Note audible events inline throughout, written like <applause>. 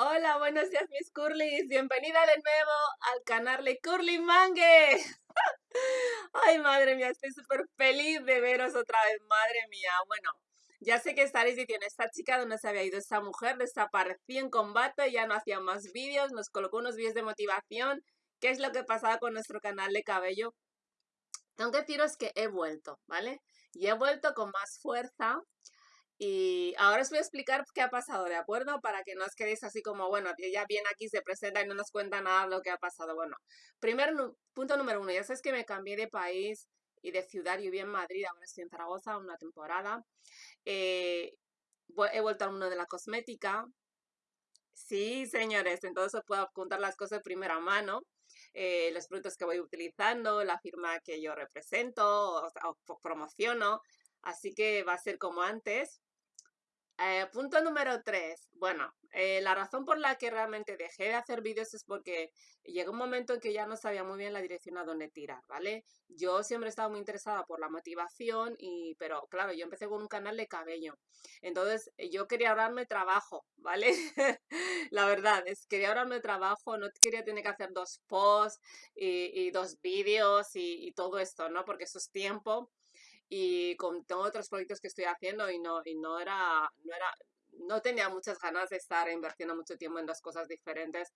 Hola, buenos días mis curlis, bienvenida de nuevo al canal de Curly Mangue. <laughs> Ay, madre mía, estoy súper feliz de veros otra vez, madre mía. Bueno, ya sé que estaréis diciendo, esta chica, ¿dónde se había ido esta mujer? Desapareció en combate, ya no hacía más vídeos, nos colocó unos vídeos de motivación. ¿Qué es lo que pasaba con nuestro canal de cabello? Tengo que deciros que he vuelto, ¿vale? Y he vuelto con más fuerza, y ahora os voy a explicar qué ha pasado, ¿de acuerdo? Para que no os quedéis así como, bueno, ella viene aquí, se presenta y no nos cuenta nada de lo que ha pasado. Bueno, primer punto número uno, ya sabes que me cambié de país y de ciudad, yo viví en Madrid, ahora estoy en Zaragoza, una temporada. Eh, he vuelto al mundo de la cosmética. Sí, señores, entonces os puedo contar las cosas de primera mano. Eh, los productos que voy utilizando, la firma que yo represento o promociono. Así que va a ser como antes, eh, punto número tres. Bueno, eh, la razón por la que realmente dejé de hacer vídeos es porque llegó un momento en que ya no sabía muy bien la dirección a dónde tirar, ¿vale? Yo siempre he estado muy interesada por la motivación, y, pero claro, yo empecé con un canal de cabello. Entonces, yo quería ahorrarme trabajo, ¿vale? <laughs> la verdad, es quería ahorrarme trabajo, no quería tener que hacer dos posts y, dos vídeos y, y todo esto, ¿no? Porque eso es tiempo y con, tengo otros proyectos que estoy haciendo y no, y no era, no era, no tenía muchas ganas de estar invirtiendo mucho tiempo en dos cosas diferentes.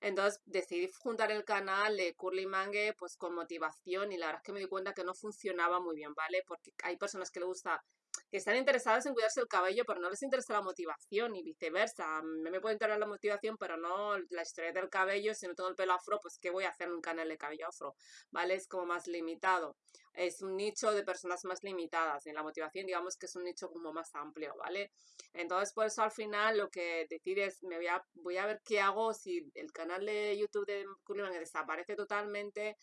Entonces decidí juntar el canal de Curly Mangue pues con motivación y la verdad es que me di cuenta que no funcionaba muy bien, ¿vale? Porque hay personas que les gusta que están interesadas en cuidarse el cabello, pero no les interesa la motivación y viceversa. Me, me puede interesar la motivación, pero no la historia del cabello. Si no tengo el pelo afro, pues ¿qué voy a hacer en un canal de cabello afro? ¿Vale? Es como más limitado. Es un nicho de personas más limitadas. En la motivación, digamos que es un nicho como más amplio, ¿vale? Entonces, por eso al final lo que decides, me voy a, voy a ver qué hago si el canal de YouTube de Curly desaparece totalmente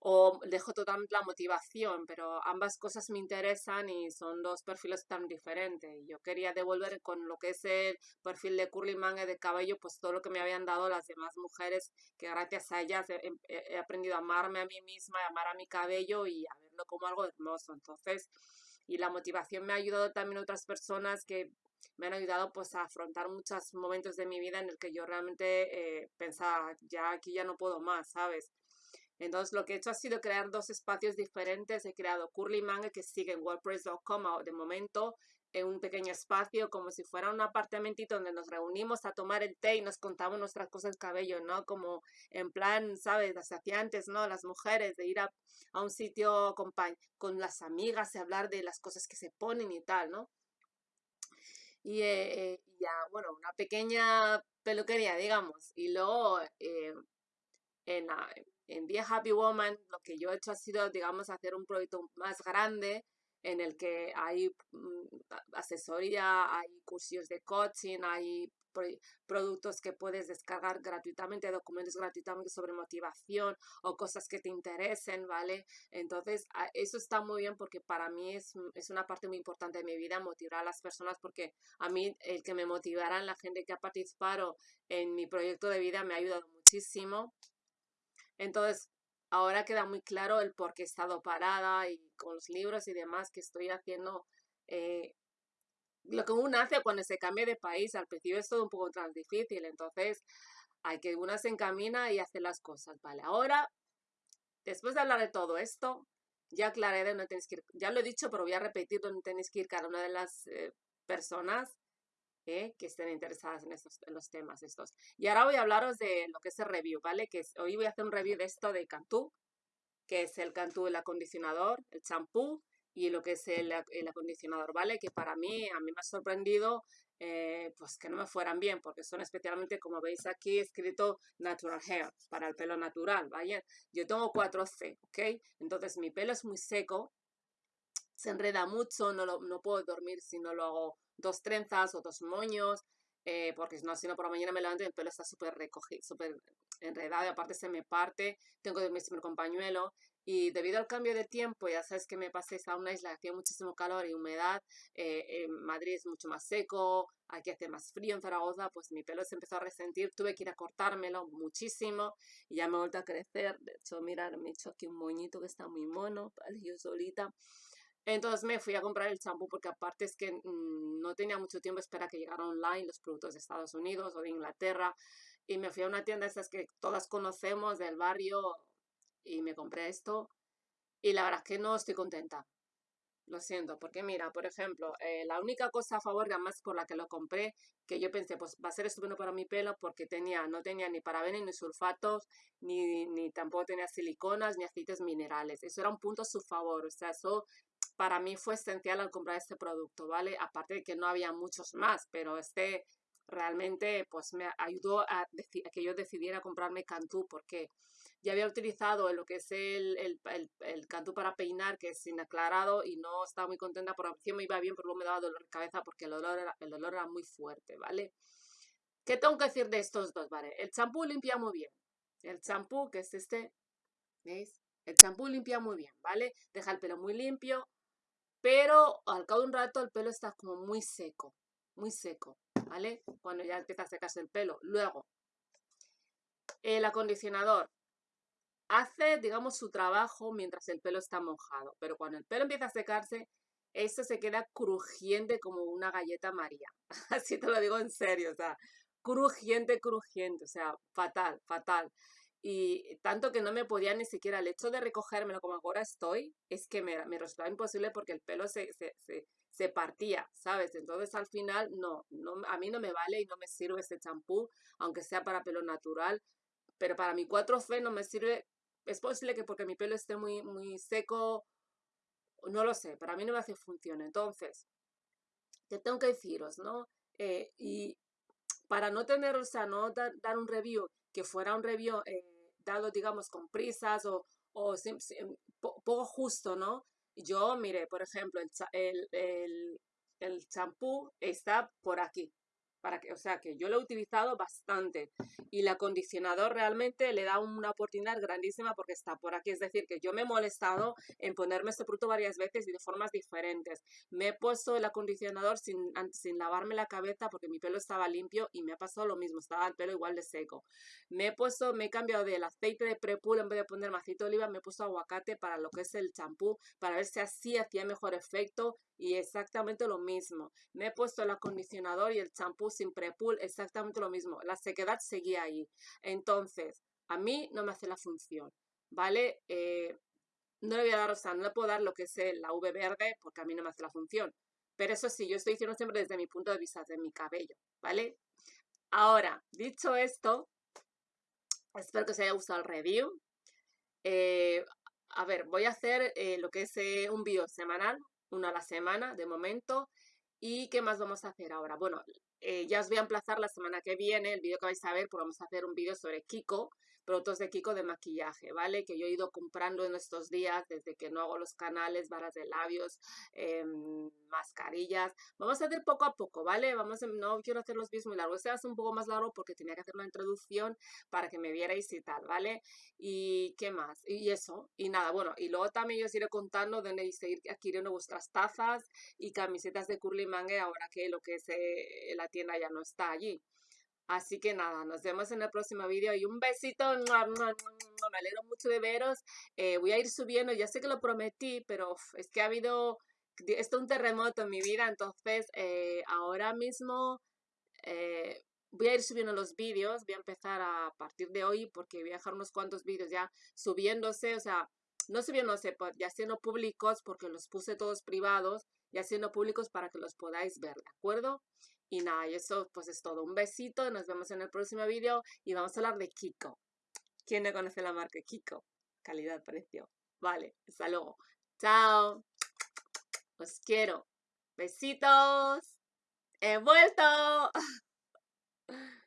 o dejo totalmente la motivación, pero ambas cosas me interesan y son dos perfiles tan diferentes. Yo quería devolver con lo que es el perfil de Curly Manga de cabello, pues todo lo que me habían dado las demás mujeres, que gracias a ellas he, aprendido a amarme a mí misma, a amar a mi cabello y a verlo como algo hermoso. Entonces, y la motivación me ha ayudado también otras personas que me han ayudado pues a afrontar muchos momentos de mi vida en el que yo realmente eh, pensaba, ya aquí ya no puedo más, ¿sabes? Entonces lo que he hecho ha sido crear dos espacios diferentes. He creado Curly Manga que sigue en WordPress.com de momento en un pequeño espacio como si fuera un apartamentito donde nos reunimos a tomar el té y nos contamos nuestras cosas del cabello, ¿no? Como en plan, ¿sabes? Las antes, ¿no? Las mujeres, de ir a, un sitio con, con las amigas y hablar de las cosas que se ponen y tal, ¿no? Y eh, ya, bueno, una pequeña peluquería, digamos. Y luego eh, en, en Be Happy Woman lo que yo he hecho ha sido, digamos, hacer un proyecto más grande en el que hay mm, asesoría, hay cursos de coaching, hay productos que puedes descargar gratuitamente, documentos gratuitamente sobre motivación o cosas que te interesen, ¿vale? Entonces, eso está muy bien porque para mí es, es una parte muy importante de mi vida, motivar a las personas porque a mí el que me motivaran la gente que ha participado en mi proyecto de vida me ha ayudado muchísimo entonces, ahora queda muy claro el por qué he estado parada y con los libros y demás que estoy haciendo. Eh, lo que uno hace cuando se cambia de país, al principio es todo un poco más difícil, entonces hay que una se encamina y hace las cosas, ¿vale? Ahora, después de hablar de todo esto, ya aclaré de dónde tenéis que ir, ya lo he dicho, pero voy a repetir dónde tenéis que ir cada una de las eh, personas que estén interesadas en, estos, en los temas estos. Y ahora voy a hablaros de lo que es el review, ¿vale? Que hoy voy a hacer un review de esto de Cantú, que es el Cantú, el acondicionador, el champú y lo que es el, el, acondicionador, ¿vale? Que para mí, a mí me ha sorprendido eh, pues que no me fueran bien, porque son especialmente, como veis aquí, escrito Natural Hair, para el pelo natural, ¿vale? Yo tengo 4C, ¿ok? Entonces mi pelo es muy seco, se enreda mucho, no, lo, no puedo dormir si no lo hago dos trenzas o dos moños, eh, porque no, si no por la mañana me levanto y el pelo está súper recogido, súper enredado y aparte se me parte, tengo que dormir siempre con pañuelo y debido al cambio de tiempo, ya sabes que me pasé a una isla que hacía muchísimo calor y humedad, eh, en Madrid es mucho más seco, aquí hace más frío en Zaragoza, pues mi pelo se empezó a resentir, tuve que ir a cortármelo muchísimo y ya me he vuelto a crecer, de hecho, mirar, me he hecho aquí un moñito que está muy mono, ¿vale? yo solita, Entonces me fui a comprar el champú porque aparte es que mm, no tenía mucho tiempo espera que llegaran online los productos de Estados Unidos o de Inglaterra y me fui a una tienda de esas que todas conocemos del barrio y me compré esto y la verdad es que no estoy contenta. Lo siento, porque mira, por ejemplo, eh, la única cosa a favor, además por la que lo compré, que yo pensé, pues va a ser estupendo para mi pelo porque tenía, no tenía ni parabenos, ni sulfatos, ni, ni tampoco tenía siliconas, ni aceites minerales. Eso era un punto a su favor, o sea, eso para mí fue esencial al comprar este producto, ¿vale? Aparte de que no había muchos más, pero este realmente pues me ayudó a, que yo decidiera comprarme Cantú porque ya había utilizado lo que es el, el, el, Cantú para peinar que es sin aclarado y no estaba muy contenta, por opción me iba bien, pero luego me daba dolor de cabeza porque el olor era, el olor era muy fuerte, ¿vale? ¿Qué tengo que decir de estos dos, vale? El champú limpia muy bien. El champú, que es este, ¿veis? El champú limpia muy bien, ¿vale? Deja el pelo muy limpio, pero al cabo de un rato el pelo está como muy seco, muy seco, ¿vale? Cuando ya empieza a secarse el pelo. Luego, el acondicionador hace, digamos, su trabajo mientras el pelo está mojado, pero cuando el pelo empieza a secarse, esto se queda crujiente como una galleta María. <laughs> Así te lo digo en serio, o sea, crujiente, crujiente, o sea, fatal, fatal. Y tanto que no me podía ni siquiera, el hecho de recogérmelo como ahora estoy, es que me, resultaba imposible porque el pelo se, se, se, partía, ¿sabes? Entonces al final no, no, a mí no me vale y no me sirve ese champú, aunque sea para pelo natural, pero para mi 4C no me sirve, es posible que porque mi pelo esté muy, muy seco, no lo sé, para mí no me hace función. Entonces, ¿qué tengo que deciros, no? Eh, y para no tener, o sea, no dar, dar un review que fuera un review eh, digamos, con prisas o, o poco justo, ¿no? Yo, mire, por ejemplo, el, el, el, el champú está por aquí para que, o sea, que yo lo he utilizado bastante y el acondicionador realmente le da una oportunidad grandísima porque está por aquí, es decir, que yo me he molestado en ponerme este producto varias veces y de formas diferentes. Me he puesto el acondicionador sin, sin lavarme la cabeza porque mi pelo estaba limpio y me ha pasado lo mismo, estaba el pelo igual de seco. Me he puesto, me he cambiado del aceite de prepool en vez de poner aceite de oliva, me he puesto aguacate para lo que es el champú, para ver si así hacía mejor efecto y exactamente lo mismo. Me he puesto el acondicionador y el champú sin prepool, exactamente lo mismo. La sequedad seguía ahí. Entonces, a mí no me hace la función, ¿vale? Eh, no le voy a dar, o sea, no le puedo dar lo que es la V verde porque a mí no me hace la función. Pero eso sí, yo estoy diciendo siempre desde mi punto de vista, de mi cabello, ¿vale? Ahora, dicho esto, espero que os haya gustado el review. Eh, a ver, voy a hacer eh, lo que es un vídeo semanal, uno a la semana de momento. ¿Y qué más vamos a hacer ahora? Bueno, eh, ya os voy a emplazar la semana que viene, el vídeo que vais a ver, pues vamos a hacer un vídeo sobre Kiko, productos de Kiko de maquillaje, ¿vale? Que yo he ido comprando en estos días desde que no hago los canales, varas de labios, em, mascarillas. Vamos a hacer poco a poco, ¿vale? Vamos a, no quiero hacer los vídeos muy largos. Este hace un poco más largo porque tenía que hacer una introducción para que me vierais y tal, ¿vale? Y qué más. Y eso. Y nada, bueno. Y luego también yo os iré contando dónde seguir adquiriendo vuestras tazas y camisetas de Curly Mangue ahora que lo que es eh, la tienda ya no está allí. Así que nada, nos vemos en el próximo vídeo y un besito. Me alegro mucho de veros. Eh, voy a ir subiendo, ya sé que lo prometí, pero es que ha habido esto un terremoto en mi vida, entonces eh, ahora mismo eh, voy a ir subiendo los vídeos, voy a empezar a partir de hoy porque voy a dejar unos cuantos vídeos ya subiéndose, o sea, no subiéndose, pues, ya siendo públicos porque los puse todos privados, ya siendo públicos para que los podáis ver, ¿de acuerdo? Y nada, y eso pues es todo. Un besito, nos vemos en el próximo vídeo y vamos a hablar de Kiko. ¿Quién no conoce la marca Kiko? Calidad-precio. Vale, hasta luego. Chao. Os quiero. Besitos. He vuelto. <laughs>